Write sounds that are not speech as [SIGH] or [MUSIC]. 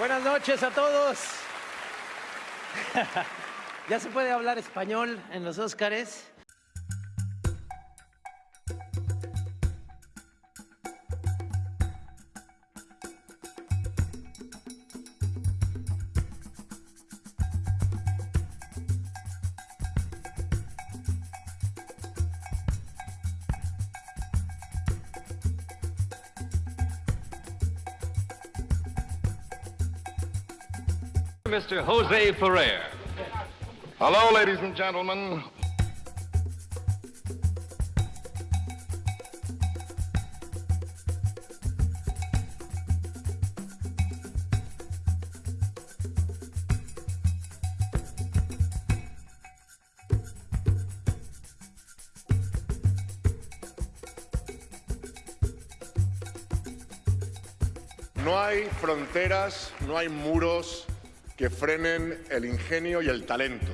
Buenas noches a todos. [LAUGHS] ¿Ya se puede hablar español en los Óscares? Mr. Jose Ferrer. Hello, ladies and gentlemen. No hay fronteras, no hay muros que frenen el ingenio y el talento.